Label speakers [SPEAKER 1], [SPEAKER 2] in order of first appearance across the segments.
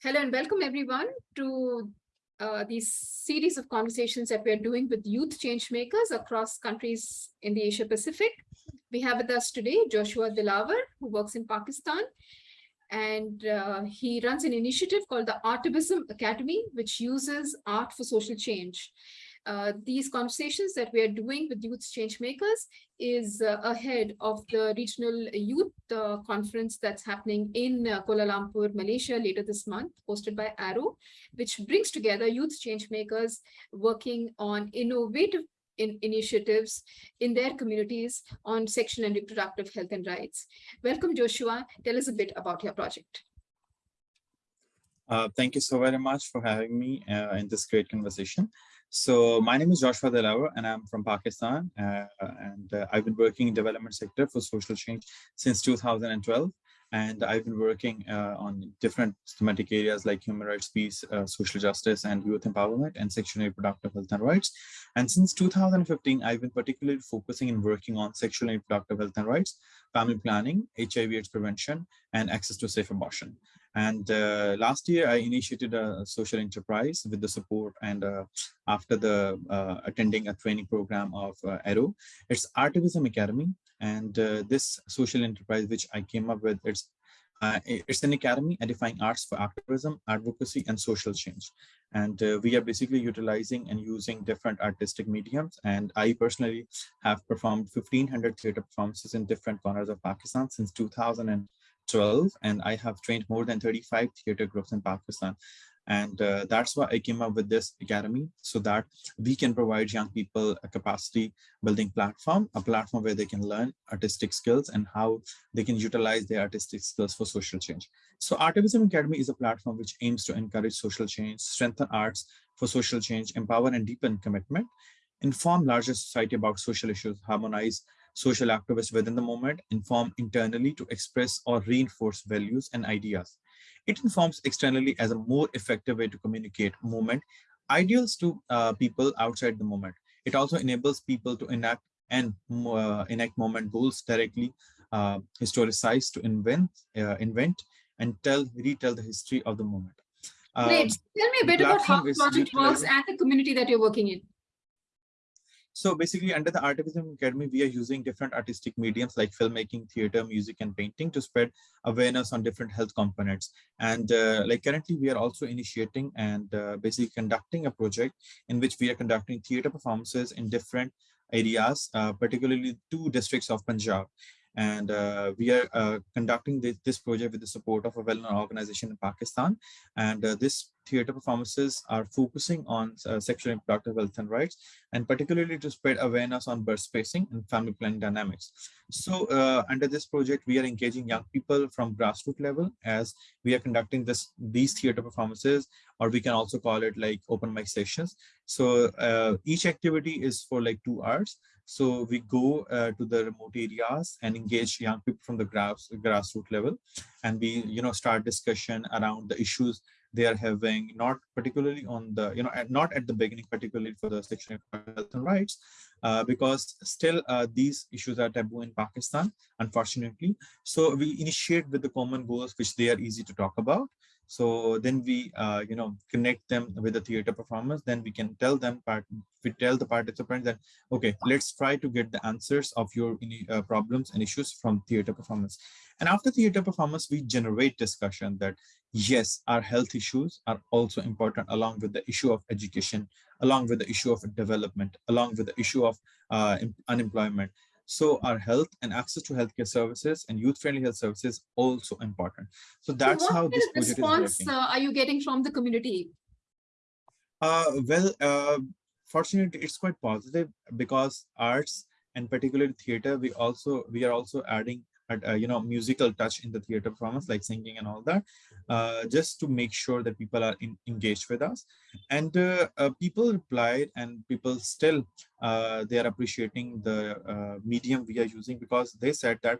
[SPEAKER 1] Hello and welcome everyone to uh, series of conversations that we're doing with youth change makers across countries in the Asia Pacific. We have with us today Joshua Dilawar, who works in Pakistan, and uh, he runs an initiative called the Artivism Academy, which uses art for social change. Uh, these conversations that we are doing with youth change makers is uh, ahead of the regional youth uh, conference that's happening in uh, Kuala Lumpur, Malaysia later this month, hosted by Arrow, which brings together youth change makers working on innovative in initiatives in their communities on sexual and reproductive health and rights. Welcome, Joshua. Tell us a bit about your project.
[SPEAKER 2] Uh, thank you so very much for having me uh, in this great conversation. So my name is Joshua Dilawar and I'm from Pakistan uh, and uh, I've been working in development sector for social change since 2012 and I've been working uh, on different thematic areas like human rights, peace, uh, social justice, and youth empowerment, and sexual and reproductive health and rights. And since 2015, I've been particularly focusing and working on sexual and reproductive health and rights, family planning, HIV/AIDS prevention, and access to safe abortion. And uh, last year, I initiated a social enterprise with the support and uh, after the uh, attending a training program of uh, Arrow. It's Artivism Academy. And uh, this social enterprise, which I came up with, it's uh, it's an academy edifying arts for activism, advocacy, and social change. And uh, we are basically utilizing and using different artistic mediums. And I personally have performed 1500 theater performances in different corners of Pakistan since 2000. And I have trained more than 35 theater groups in Pakistan. And uh, that's why I came up with this academy so that we can provide young people a capacity building platform, a platform where they can learn artistic skills and how they can utilize their artistic skills for social change. So Artivism Academy is a platform which aims to encourage social change, strengthen arts for social change, empower and deepen commitment, inform larger society about social issues, harmonize social activists within the movement, inform internally to express or reinforce values and ideas it informs externally as a more effective way to communicate movement ideals to uh, people outside the moment. It also enables people to enact and uh, enact movement goals directly, uh, historicize to invent, uh, invent and tell, retell the history of the moment.
[SPEAKER 1] Great. Um, tell me a bit about how the project works and the community that you're working in.
[SPEAKER 2] So basically under the Artivism Academy, we are using different artistic mediums like filmmaking, theater, music, and painting to spread awareness on different health components. And uh, like currently we are also initiating and uh, basically conducting a project in which we are conducting theater performances in different areas, uh, particularly two districts of Punjab. And uh, we are uh, conducting this, this, project with the support of a well-known organization in Pakistan. And uh, this theater performances are focusing on uh, sexual and reproductive health and rights, and particularly to spread awareness on birth spacing and family planning dynamics. So uh, under this project, we are engaging young people from grassroots level as we are conducting this these theater performances, or we can also call it like open mic sessions. So uh, each activity is for like two hours. So we go uh, to the remote areas and engage young people from the grass, grassroots level, and we you know start discussion around the issues they are having, not particularly on the, you know, not at the beginning, particularly for the sexual health and rights, uh, because still uh, these issues are taboo in Pakistan, unfortunately. So we initiate with the common goals, which they are easy to talk about. So then we, uh, you know, connect them with the theater performance. Then we can tell them, part, we tell the participants that, okay, let's try to get the answers of your uh, problems and issues from theater performance. And after theater performance, we generate discussion that, yes, our health issues are also important along with the issue of education, along with the issue of development, along with the issue of uh, unemployment. So our health and access to healthcare services and youth-friendly health services also important. So that's
[SPEAKER 1] so
[SPEAKER 2] how this
[SPEAKER 1] project response, is working. Uh, are you getting from the community?
[SPEAKER 2] Uh, well, uh, fortunately, it's quite positive because arts and particularly theater, we also we are also adding uh, you know musical touch in the theater performance like singing and all that uh, just to make sure that people are in, engaged with us. And uh, uh people replied and people still uh, they are appreciating the uh, medium we are using because they said that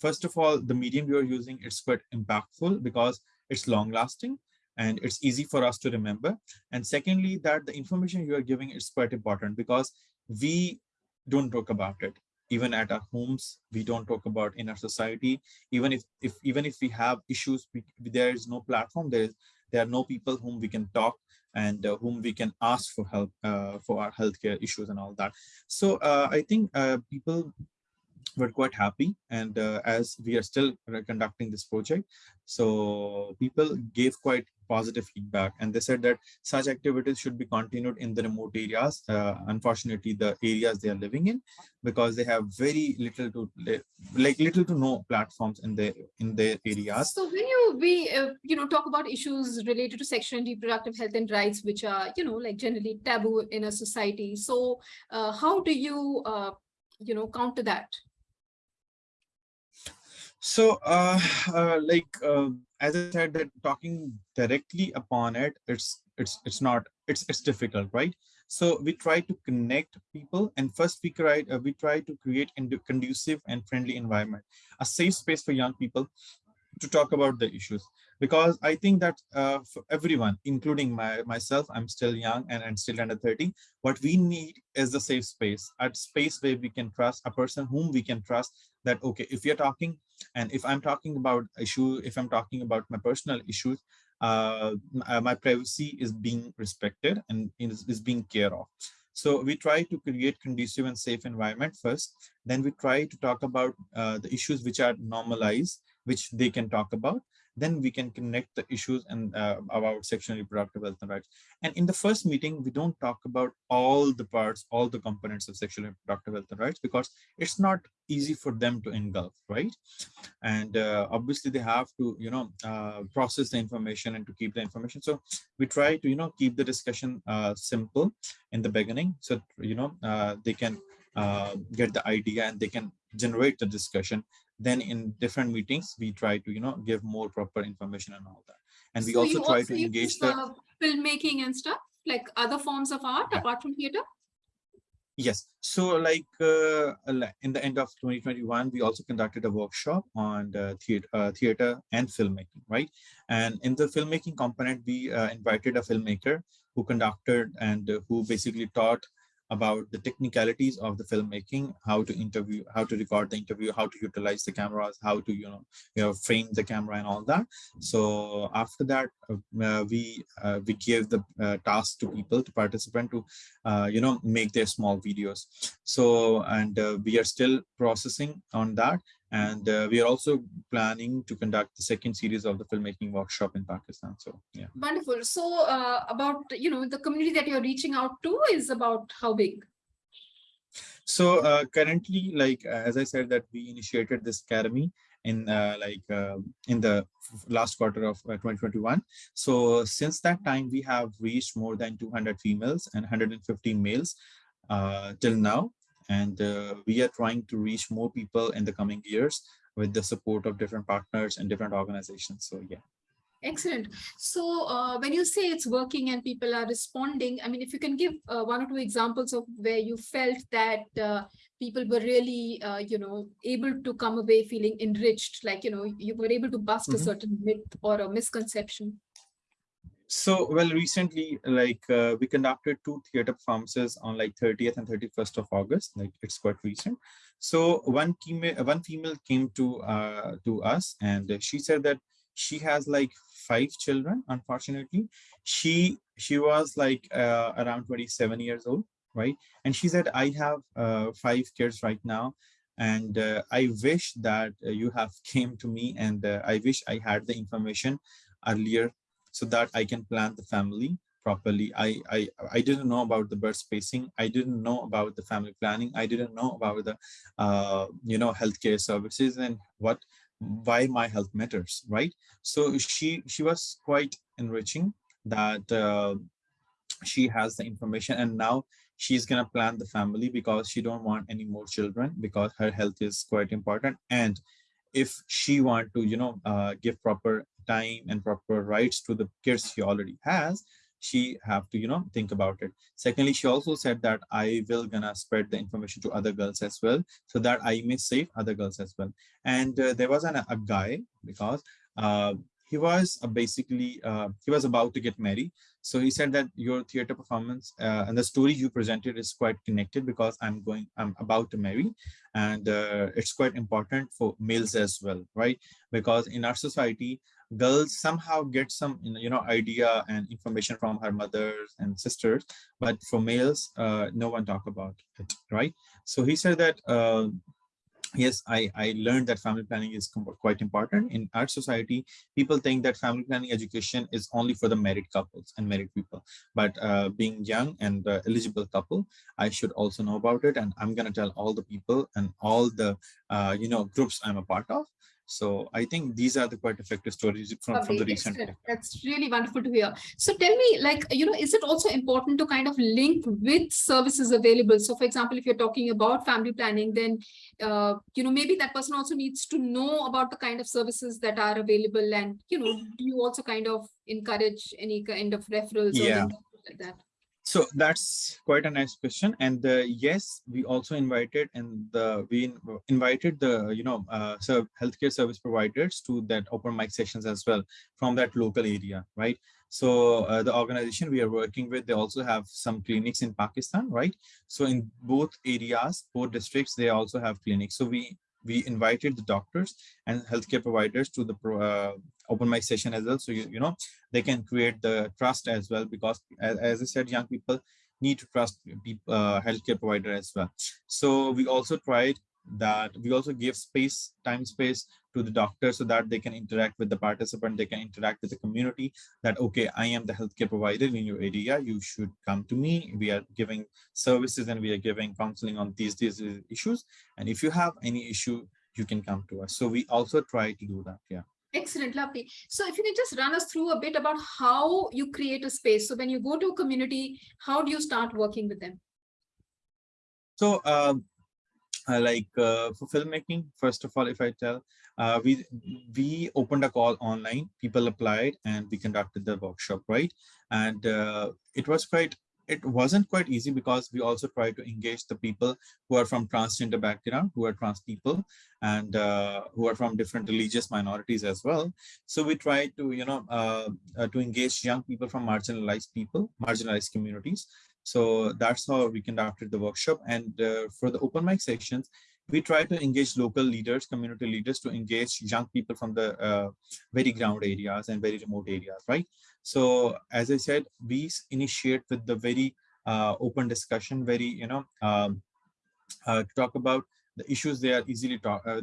[SPEAKER 2] first of all the medium we are using is quite impactful because it's long lasting and it's easy for us to remember. And secondly that the information you are giving is quite important because we don't talk about it even at our homes we don't talk about in our society. Even if if even if we have issues we, there is no platform. There is there are no people whom we can talk and uh, whom we can ask for help uh, for our healthcare issues and all that. So uh, i think uh, people were quite happy and uh, as we are still conducting this project so people gave quite positive feedback and they said that such activities should be continued in the remote areas uh, unfortunately the areas they are living in because they have very little to like little to no platforms in their in their areas.
[SPEAKER 1] So when you we uh, you know talk about issues related to sexual and reproductive health and rights which are you know like generally taboo in a society so uh, how do you uh, you know counter that
[SPEAKER 2] so uh, uh like uh, as I said, that talking directly upon it, it's it's it's not it's it's difficult, right? So we try to connect people, and first we try uh, we try to create a conducive and friendly environment, a safe space for young people to talk about the issues because I think that uh, for everyone, including my, myself, I'm still young and, and still under 30. What we need is a safe space, a space where we can trust a person whom we can trust that, okay, if you're talking and if I'm talking about issue, if I'm talking about my personal issues, uh, uh my privacy is being respected and is, is being care of. So we try to create conducive and safe environment first. Then we try to talk about uh, the issues which are normalized, which they can talk about then we can connect the issues and uh, about sexual reproductive health and rights. And in the first meeting, we don't talk about all the parts, all the components of sexual reproductive health and rights because it's not easy for them to engulf, right? And uh, obviously they have to, you know, uh, process the information and to keep the information. So we try to, you know, keep the discussion uh, simple in the beginning. So, you know, uh, they can uh, get the idea and they can generate the discussion then in different meetings we try to you know give more proper information and all that. And we
[SPEAKER 1] so
[SPEAKER 2] also try
[SPEAKER 1] also
[SPEAKER 2] to engage the uh,
[SPEAKER 1] filmmaking and stuff like other forms of art yeah. apart from theater?
[SPEAKER 2] Yes. So like uh, in the end of 2021 we also conducted a workshop on the theater, uh, theater and filmmaking right? And in the filmmaking component we uh, invited a filmmaker who conducted and who basically taught about the technicalities of the filmmaking, how to interview, how to record the interview, how to utilize the cameras, how to you know, you know frame the camera and all that. So after that, uh, we uh, we gave the uh, task to people to participant to uh, you know make their small videos. So and uh, we are still processing on that and uh, we are also planning to conduct the second series of the filmmaking workshop in Pakistan. So yeah.
[SPEAKER 1] Wonderful. So uh, about, you know, the community that you're reaching out to is about how big?
[SPEAKER 2] So uh, currently, like, as I said, that we initiated this academy in uh, like uh, in the last quarter of uh, 2021 so since that time we have reached more than 200 females and 150 males uh, till now and uh, we are trying to reach more people in the coming years with the support of different partners and different organizations so yeah
[SPEAKER 1] excellent so uh, when you say it's working and people are responding i mean if you can give uh, one or two examples of where you felt that uh, people were really uh, you know able to come away feeling enriched like you know you were able to bust mm -hmm. a mm-hmm. certain myth or a misconception
[SPEAKER 2] so, well, recently, like uh, we conducted two theater performances on like 30th and 31st of August. Like it's quite recent. So one female, one female came to uh, to us, and she said that she has like five children. Unfortunately, she she was like uh, around 27 years old, right? And she said, I have uh, five kids right now, and uh, I wish that uh, you have came to me, and uh, I wish I had the information earlier so that I can plan the family properly. I, I, I didn't know about the birth spacing. I didn't know about the family planning. I didn't know about the, uh, you know, healthcare services and what, why my health matters, right? So she, she was quite enriching that uh, she has the information and now she's gonna plan the family because she don't want any more children because her health is quite important and if she want to you know uh, give proper time and proper rights to the kids she already has she have to you know think about it. Secondly she also said that i will gonna spread the information to other girls as well so that i may save other girls as well. And uh, there was an, a guy because uh, he was uh, basically uh, he was about to get married. So he said that your theater performance uh, and the story you presented is quite connected because i'm going i'm about to marry and uh, it's quite important for males as well right? Because in our society girls somehow get some you know idea and information from her mothers and sisters but for males uh, no one talk about it right? So he said that uh, yes i i learned that family planning is quite important. In our society people think that family planning education is only for the married couples and married people. But uh, being young and uh, eligible couple i should also know about it and i'm going to tell all the people and all the uh, you know groups i'm a part of so I think these are the quite effective stories from, from the recent.
[SPEAKER 1] Excellent. That's really wonderful to hear. So tell me, like, you know, is it also important to kind of link with services available? So for example, if you're talking about family planning, then, uh, you know, maybe that person also needs to know about the kind of services that are available. And, you know, do you also kind of encourage any kind of referrals
[SPEAKER 2] yeah.
[SPEAKER 1] or like that?
[SPEAKER 2] So that's quite a nice question. And uh, yes, we also invited and the we in, invited the you know uh, so healthcare service providers to that open mic sessions as well from that local area, right? So uh, the organization we are working with, they also have some clinics in Pakistan, right? So in both areas, both districts, they also have clinics. So we we invited the doctors and healthcare providers to the uh, open mic session as well. So, you, you know, they can create the trust as well, because as, as I said, young people need to trust people, uh, healthcare provider as well. So we also tried that we also give space, time space to the doctor so that they can interact with the participant, they can interact with the community that, okay, I am the healthcare provider in your area, you should come to me. We are giving services and we are giving counseling on these, these issues. And if you have any issue, you can come to us. So we also try to do that, yeah.
[SPEAKER 1] Excellent, lovely. So if you can just run us through a bit about how you create a space. So when you go to a community, how do you start working with them?
[SPEAKER 2] So um, like uh, for filmmaking, first of all, if I tell, uh, we we opened a call online, people applied and we conducted the workshop, right? And uh, it was quite it wasn't quite easy because we also try to engage the people who are from transgender background, who are trans people, and uh, who are from different religious minorities as well. So we try to, you know, uh, uh, to engage young people from marginalized people, marginalized communities. So that's how we conducted the workshop. And uh, for the open mic sections, we try to engage local leaders, community leaders to engage young people from the uh, very ground areas and very remote areas, right? So as I said, we initiate with the very uh, open discussion, very, you know, um, uh, talk about the issues they are easily talk, uh,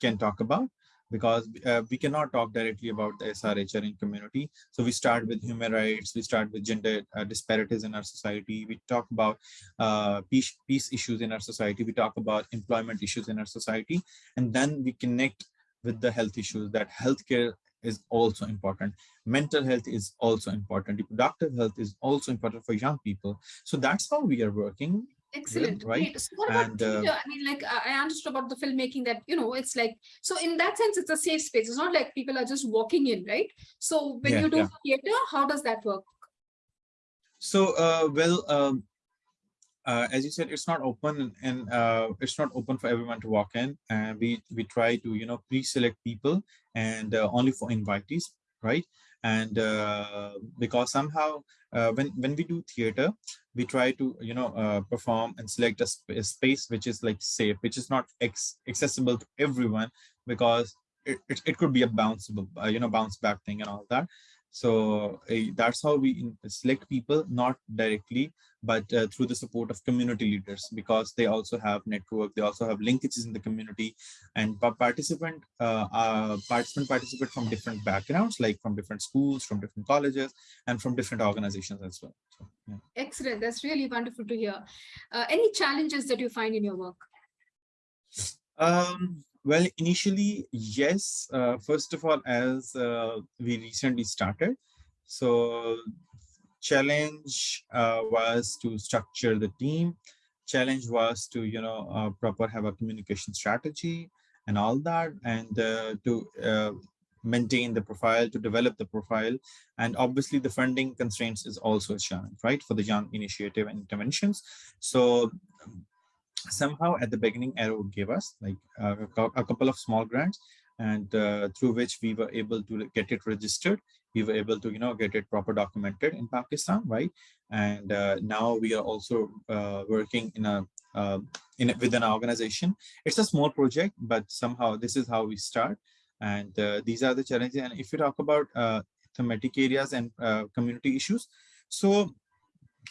[SPEAKER 2] can talk about because uh, we cannot talk directly about the SRHR in community. So we start with human rights, we start with gender uh, disparities in our society, we talk about uh, peace, peace issues in our society, we talk about employment issues in our society, and then we connect with the health issues that healthcare is also important. Mental health is also important. Reproductive health is also important for young people. So that's how we are working.
[SPEAKER 1] Excellent.
[SPEAKER 2] right?
[SPEAKER 1] So what about
[SPEAKER 2] And, uh.
[SPEAKER 1] I mean, like I understood about the filmmaking that, you know, it's like, so in that sense, it's a safe space. It's not like people are just walking in, right? So when
[SPEAKER 2] Yeah,
[SPEAKER 1] you do
[SPEAKER 2] yeah.
[SPEAKER 1] theater, how does that work?
[SPEAKER 2] So, uh, well, um, uh, as you said, it's not open and uh, it's not open for everyone to walk in. And we we try to you know pre-select people and uh, only for invitees, right? And uh, because somehow uh, when when we do theater, we try to you know uh, perform and select a, sp a space which is like safe, which is not accessible to everyone because it, it, it could be a bounceable uh, you know bounce back thing and all that. So uh, that's how we select people, not directly, but uh, through the support of community leaders, because they also have network, they also have linkages in the community, and participant, uh, uh, participant participate from different backgrounds, like from different schools, from different colleges, and from different organizations as well. So, yeah.
[SPEAKER 1] Excellent. That's really wonderful to hear. Uh, any challenges that you find in your work?
[SPEAKER 2] Um, well, initially, yes. Uh, first of all, as uh, we recently started, so challenge uh, was to structure the team. Challenge was to, you know, uh, proper have a communication strategy and all that, and uh, to uh, maintain the profile, to develop the profile. And obviously the funding constraints is also a challenge, right, for the young initiative and interventions. So somehow at the beginning arrow gave us like a couple of small grants and uh, through which we were able to get it registered. We were able to, you know, get it proper documented in Pakistan, right? And uh, now we are also uh, working in a uh, in a, with an organization. It's a small project, but somehow this is how we start. And uh, these are the challenges. And if you talk about thematic areas and community issues, so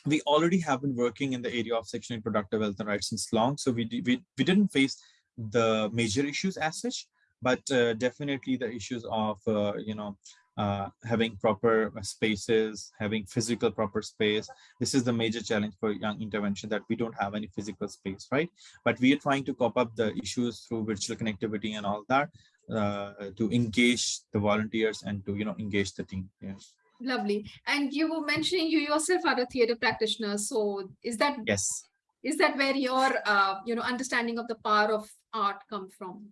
[SPEAKER 2] we already have been working in the area of sexual and reproductive health and rights since long. So we, we, we didn't face the major issues as such, but uh, definitely the issues of, uh, you know, uh, having proper spaces, having physical proper space. This is the major challenge for young intervention that we don't have any physical space, right? But we are trying to cope up the issues through virtual connectivity and all that uh, to engage the volunteers and to, you know, engage the team. Yes.
[SPEAKER 1] Lovely. And you were mentioning you yourself are a theater practitioner. So is that
[SPEAKER 2] Yes.
[SPEAKER 1] is that where your uh, you know understanding of the power of art come from?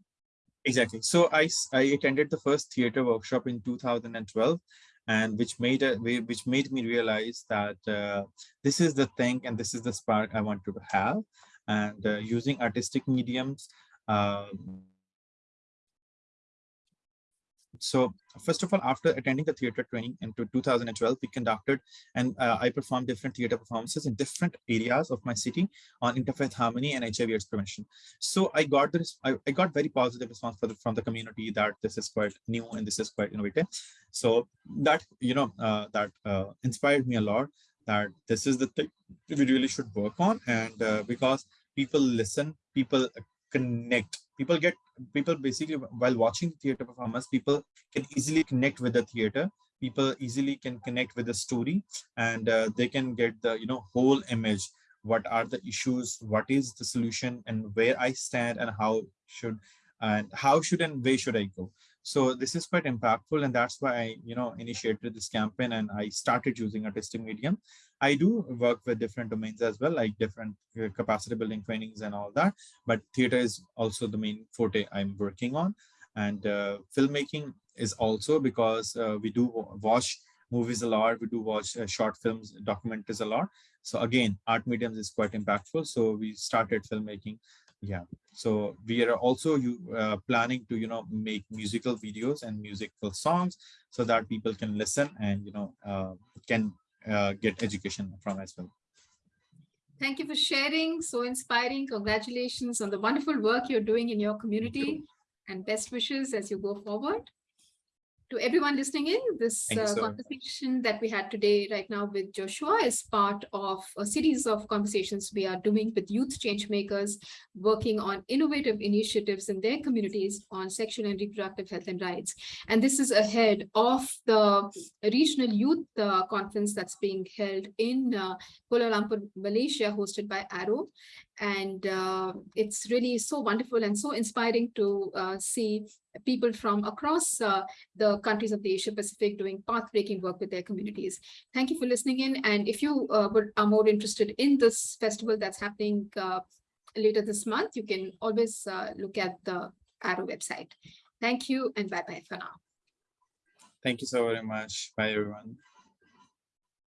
[SPEAKER 2] Exactly. So I I attended the first theater workshop in 2012 and which made a which made me realize that uh, this is the thing and this is the spark I want to have and uh, using artistic mediums. um, so first of all, after attending the theater training in 2012, we conducted and uh, I performed different theater performances in different areas of my city on interfaith harmony and HIV AIDS prevention. So I got this, I, I got very positive response the, from the community that this is quite new and this is quite innovative. So that, you know, uh, that uh, inspired me a lot that this is the thing we really should work on. And uh, because people listen, people connect, people get, people basically while watching theater performance, people can easily connect with the theater. People easily can connect with the story and uh, they can get the you know whole image. What are the issues? What is the solution? And where i stand and how should and how should and where should i go so this is quite impactful and that's why i you know initiated this campaign and i started using artistic medium. I do work with different domains as well like different uh, capacity building trainings and all that but theater is also the main forte i'm working on. And uh, filmmaking is also because uh, we do watch movies a lot we do watch uh, short films documentaries a lot. So again art mediums is quite impactful so we started filmmaking yeah so we are also you uh, planning to you know make musical videos and musical songs so that people can listen and you know uh, can uh, get education from as well
[SPEAKER 1] Thank you for sharing. So inspiring. Congratulations on the wonderful work you're doing in your community and best wishes as you go forward. To everyone listening in, this uh,
[SPEAKER 2] so much.
[SPEAKER 1] conversation that we had today right now with Joshua is part of a series of conversations we are doing with youth change makers working on innovative initiatives in their communities on sexual and reproductive health and rights. And this is ahead of the regional youth uh, conference that's being held in uh, Kuala Lumpur, Malaysia, hosted by Arrow. And uh, it's really so wonderful and so inspiring to uh, see people from across uh, the countries of the Asia Pacific doing path-breaking work with their communities. Thank you for listening in. And if you uh, are more interested in this festival that's happening uh, later this month, you can always uh, look at the Arrow website. Thank you and bye-bye for now.
[SPEAKER 2] thank you so very much bye everyone